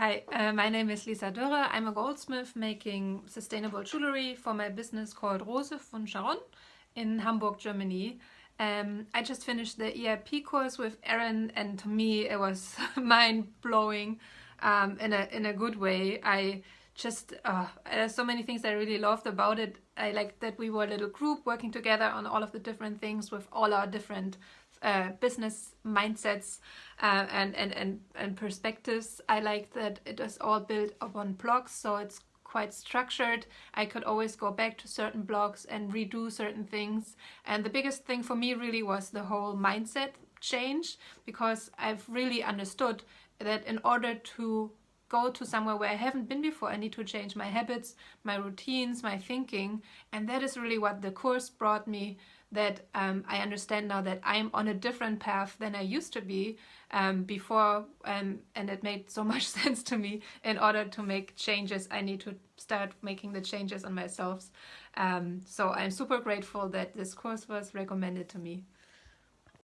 Hi, uh, my name is Lisa Dörre. I'm a goldsmith making sustainable jewelry for my business called Rose von Charonne in Hamburg, Germany. Um, I just finished the ERP course with Erin and to me it was mind-blowing um, in, a, in a good way. I just, uh, there's so many things I really loved about it. I like that we were a little group working together on all of the different things with all our different uh, business mindsets uh, and, and, and, and perspectives. I like that it is all built upon blocks, so it's quite structured. I could always go back to certain blocks and redo certain things. And the biggest thing for me really was the whole mindset change because I've really understood that in order to go to somewhere where I haven't been before, I need to change my habits, my routines, my thinking. And that is really what the course brought me that um, I understand now that I'm on a different path than I used to be um, before um, and it made so much sense to me in order to make changes. I need to start making the changes on myself. Um, so I'm super grateful that this course was recommended to me